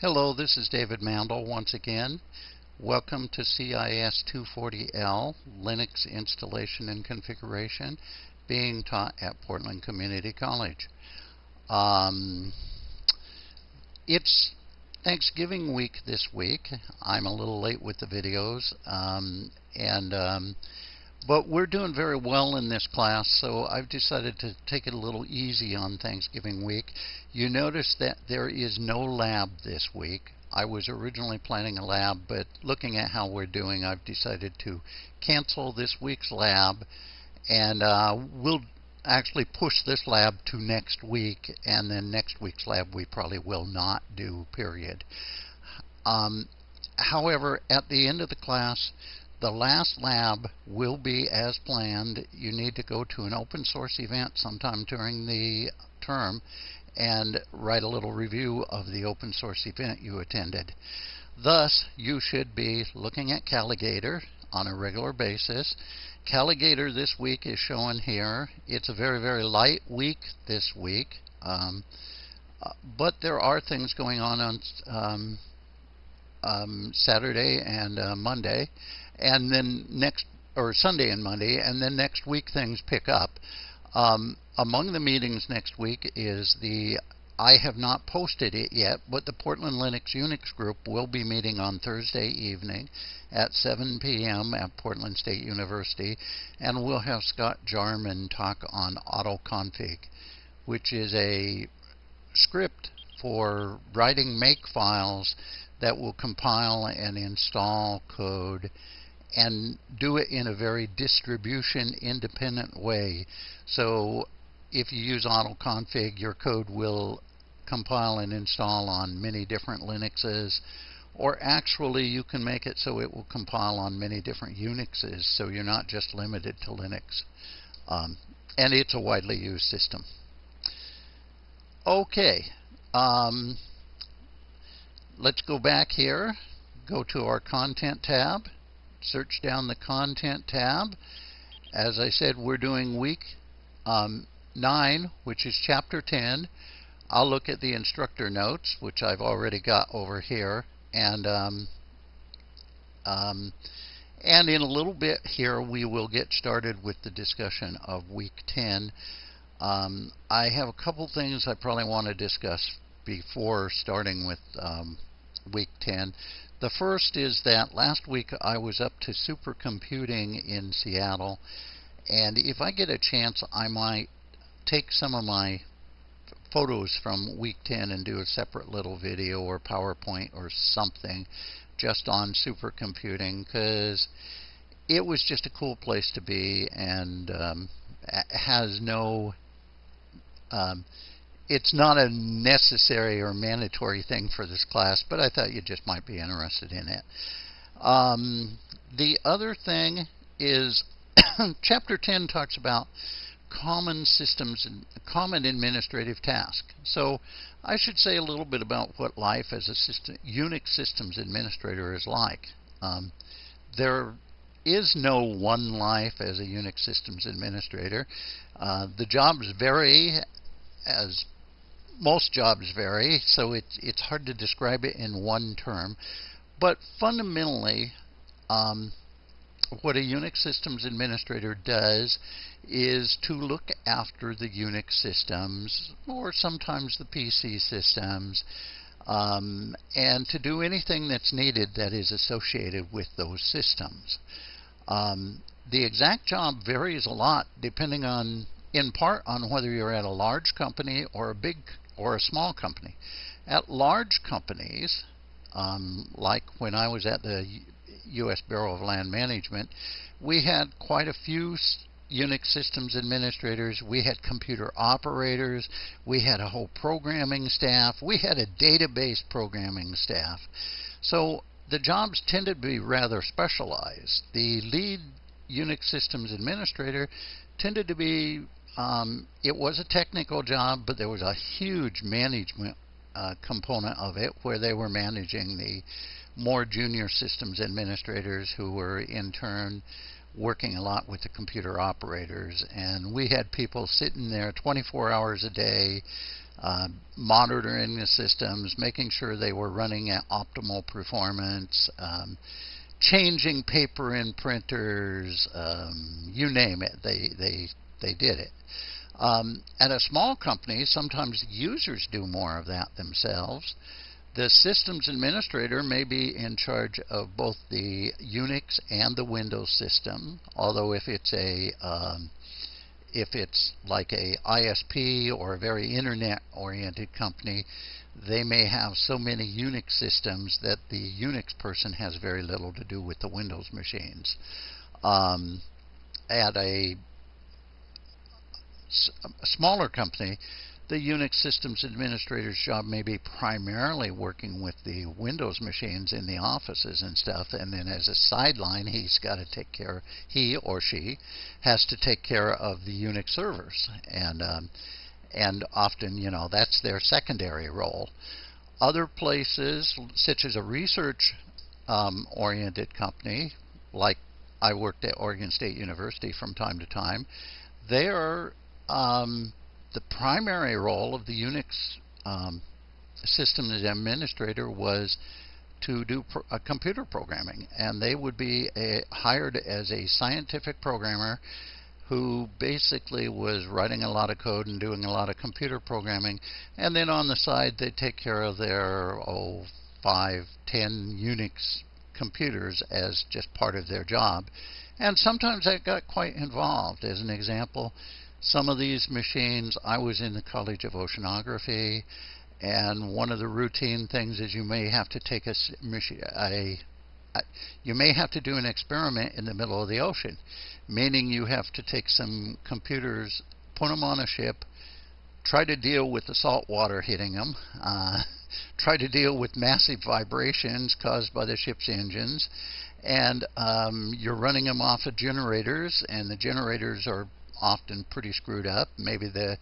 Hello, this is David Mandel once again. Welcome to CIS 240L, Linux Installation and Configuration, being taught at Portland Community College. Um, it's Thanksgiving week this week. I'm a little late with the videos, um, and um, but we're doing very well in this class, so I've decided to take it a little easy on Thanksgiving week. You notice that there is no lab this week. I was originally planning a lab, but looking at how we're doing, I've decided to cancel this week's lab, and uh, we'll actually push this lab to next week, and then next week's lab we probably will not do, period. Um, however, at the end of the class, the last lab will be as planned. You need to go to an open source event sometime during the term and write a little review of the open source event you attended. Thus, you should be looking at Calagator on a regular basis. Calagator this week is shown here. It's a very, very light week this week. Um, uh, but there are things going on on um, um, Saturday and uh, Monday and then next or Sunday and Monday, and then next week things pick up. Um, among the meetings next week is the I have not posted it yet, but the Portland Linux Unix group will be meeting on Thursday evening at 7 p.m. at Portland State University, and we'll have Scott Jarman talk on autoconfig, which is a script for writing make files that will compile and install code and do it in a very distribution independent way. So if you use autoconfig, your code will compile and install on many different Linuxes. Or actually, you can make it so it will compile on many different Unixes, so you're not just limited to Linux. Um, and it's a widely used system. Okay, um, let's go back here, go to our Content tab search down the Content tab. As I said, we're doing week um, 9, which is Chapter 10. I'll look at the instructor notes, which I've already got over here, and um, um, and in a little bit here we will get started with the discussion of week 10. Um, I have a couple things I probably want to discuss before starting with um, week 10. The first is that last week I was up to supercomputing in Seattle, and if I get a chance, I might take some of my photos from week 10 and do a separate little video or PowerPoint or something just on supercomputing because it was just a cool place to be and um, has no um, it's not a necessary or mandatory thing for this class, but I thought you just might be interested in it. Um, the other thing is Chapter 10 talks about common systems and common administrative tasks. So I should say a little bit about what life as a system, Unix systems administrator is like. Um, there is no one life as a Unix systems administrator. Uh, the jobs vary as most jobs vary, so it's it's hard to describe it in one term. But fundamentally, um, what a Unix systems administrator does is to look after the Unix systems, or sometimes the PC systems, um, and to do anything that's needed that is associated with those systems. Um, the exact job varies a lot depending on, in part, on whether you're at a large company or a big or a small company. At large companies, um, like when I was at the U.S. Bureau of Land Management, we had quite a few Unix systems administrators, we had computer operators, we had a whole programming staff, we had a database programming staff. So the jobs tended to be rather specialized. The lead Unix systems administrator tended to be um, it was a technical job, but there was a huge management uh, component of it where they were managing the more junior systems administrators who were in turn working a lot with the computer operators. And we had people sitting there 24 hours a day uh, monitoring the systems, making sure they were running at optimal performance, um, changing paper in printers, um, you name it, they they they did it. Um, at a small company, sometimes users do more of that themselves. The systems administrator may be in charge of both the Unix and the Windows system, although if it's a um, if it's like a ISP or a very internet-oriented company, they may have so many Unix systems that the Unix person has very little to do with the Windows machines. Um, at a, a smaller company, the Unix systems administrator's job may be primarily working with the Windows machines in the offices and stuff, and then as a sideline, he's got to take care, he or she has to take care of the Unix servers, and um, and often, you know, that's their secondary role. Other places, such as a research um, oriented company, like I worked at Oregon State University from time to time, they are um, the primary role of the Unix um, system administrator was to do pro uh, computer programming, and they would be a, hired as a scientific programmer who basically was writing a lot of code and doing a lot of computer programming, and then on the side they take care of their oh five, ten Unix computers as just part of their job. And sometimes that got quite involved. As an example, some of these machines, I was in the College of Oceanography, and one of the routine things is you may have to take a, a, a you may have to do an experiment in the middle of the ocean, meaning you have to take some computers, put them on a ship, try to deal with the salt water hitting them, uh, try to deal with massive vibrations caused by the ship's engines, and um, you're running them off of generators, and the generators are often pretty screwed up. Maybe the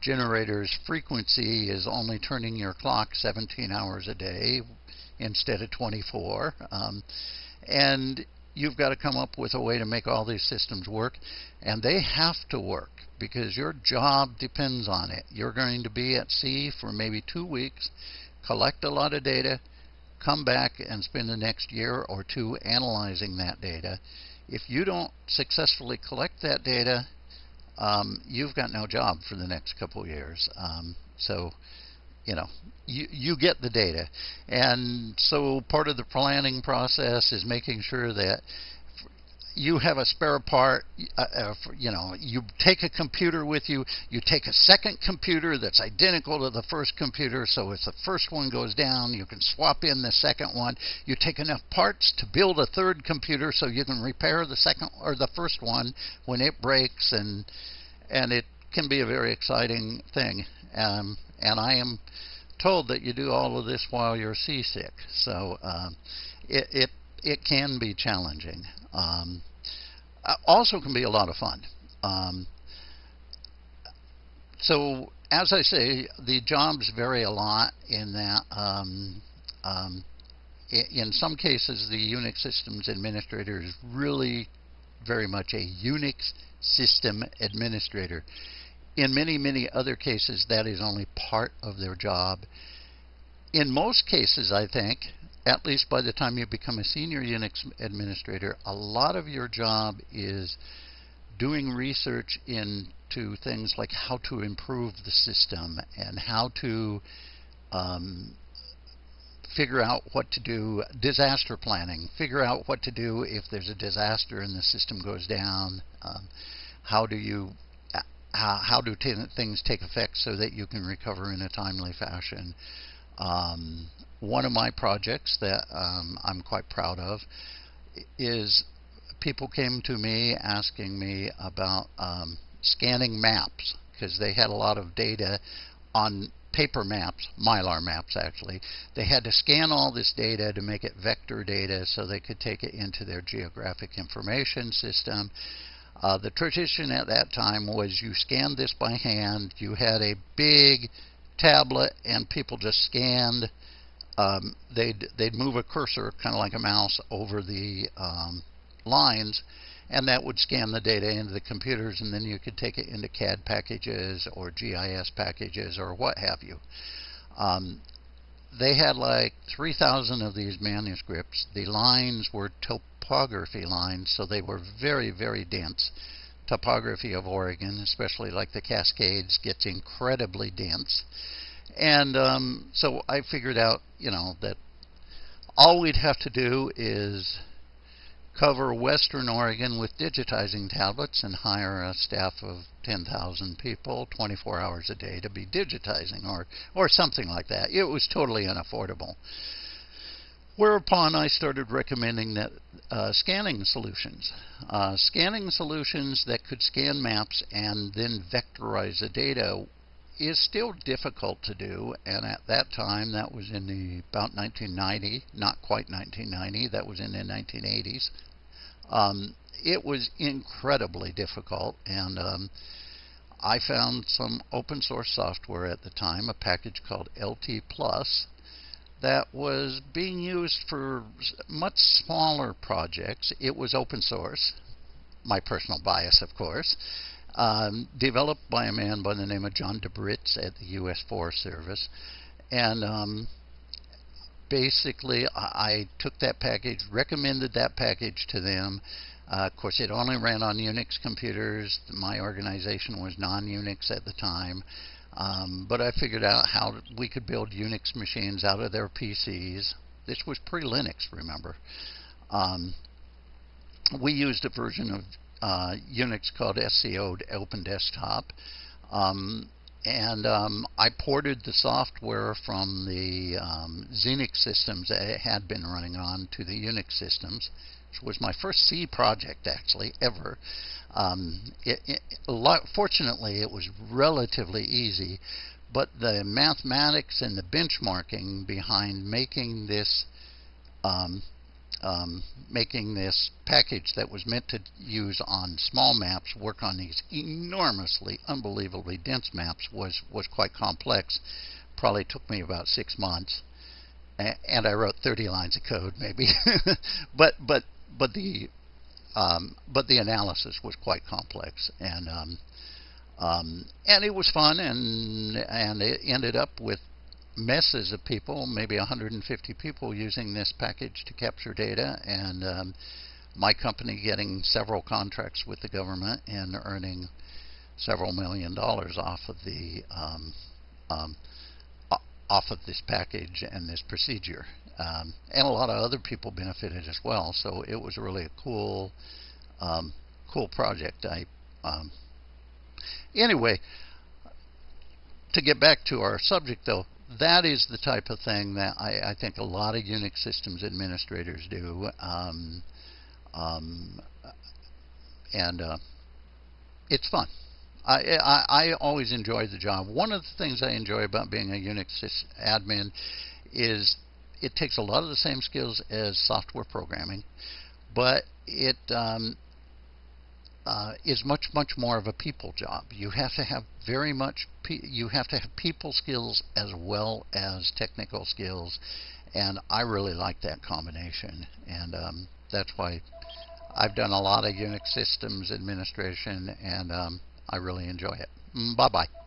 generator's frequency is only turning your clock 17 hours a day instead of 24. Um, and you've got to come up with a way to make all these systems work. And they have to work because your job depends on it. You're going to be at sea for maybe two weeks, collect a lot of data, come back and spend the next year or two analyzing that data. If you don't successfully collect that data, um, you've got no job for the next couple of years. Um, so, you know, you, you get the data. And so part of the planning process is making sure that you have a spare part, uh, uh, you know, you take a computer with you, you take a second computer that's identical to the first computer, so if the first one goes down, you can swap in the second one. You take enough parts to build a third computer so you can repair the second or the first one when it breaks, and and it can be a very exciting thing. Um, and I am told that you do all of this while you're seasick, so um, it, it it can be challenging. Um, uh, also can be a lot of fun. Um, so as I say, the jobs vary a lot in that um, um, in some cases the Unix systems administrator is really very much a Unix system administrator. In many, many other cases, that is only part of their job. In most cases, I think, at least by the time you become a senior Unix administrator, a lot of your job is doing research into things like how to improve the system and how to um, figure out what to do, disaster planning, figure out what to do if there's a disaster and the system goes down. Um, how do you how, how do things take effect so that you can recover in a timely fashion? Um, one of my projects that um, I'm quite proud of is people came to me asking me about um, scanning maps because they had a lot of data on paper maps, mylar maps actually. They had to scan all this data to make it vector data so they could take it into their geographic information system. Uh, the tradition at that time was you scanned this by hand. You had a big tablet and people just scanned um, they'd they'd move a cursor kind of like a mouse over the um, lines, and that would scan the data into the computers, and then you could take it into CAD packages or GIS packages or what have you. Um, they had like 3,000 of these manuscripts. The lines were topography lines, so they were very, very dense. Topography of Oregon, especially like the Cascades, gets incredibly dense. And um, so I figured out, you know, that all we'd have to do is cover Western Oregon with digitizing tablets and hire a staff of 10,000 people 24 hours a day to be digitizing or, or something like that. It was totally unaffordable. Whereupon I started recommending that uh, scanning solutions. Uh, scanning solutions that could scan maps and then vectorize the data is still difficult to do, and at that time, that was in the about 1990, not quite 1990, that was in the 1980s. Um, it was incredibly difficult, and um, I found some open source software at the time, a package called LT Plus, that was being used for much smaller projects. It was open source, my personal bias, of course um, developed by a man by the name of John DeBritz at the U.S. Forest Service. And um, basically, I, I, took that package, recommended that package to them. Uh, of course, it only ran on Unix computers. My organization was non Unix at the time. Um, but I figured out how we could build Unix machines out of their PCs. This was pre Linux, remember. Um, we used a version of uh, Unix called SCO Open Desktop. Um, and um, I ported the software from the um, Xenix systems that it had been running on to the Unix systems, which was my first C project actually ever. Um, it, it, fortunately, it was relatively easy, but the mathematics and the benchmarking behind making this um, making this package that was meant to use on small maps work on these enormously, unbelievably dense maps was, was quite complex. Probably took me about six months. and I wrote 30 lines of code, maybe. but, but, but the um, but the analysis was quite complex, and um, um, and it was fun, and and it ended up with messes of people, maybe 150 people using this package to capture data, and um, my company getting several contracts with the government and earning several million dollars off of the um, um, off of this package and this procedure. Um, and a lot of other people benefited as well. So it was really a cool, um, cool project. I um, anyway, to get back to our subject though, that is the type of thing that I, I think a lot of Unix systems administrators do. Um, um, and uh, it's fun. I, I, I always enjoy the job. One of the things I enjoy about being a Unix admin is it takes a lot of the same skills as software programming, but it um, uh, is much much more of a people job. You have to have very much you have to have people skills as well as technical skills, and I really like that combination, and um, that's why I've done a lot of Unix systems administration, and um, I really enjoy it. Mm, bye bye.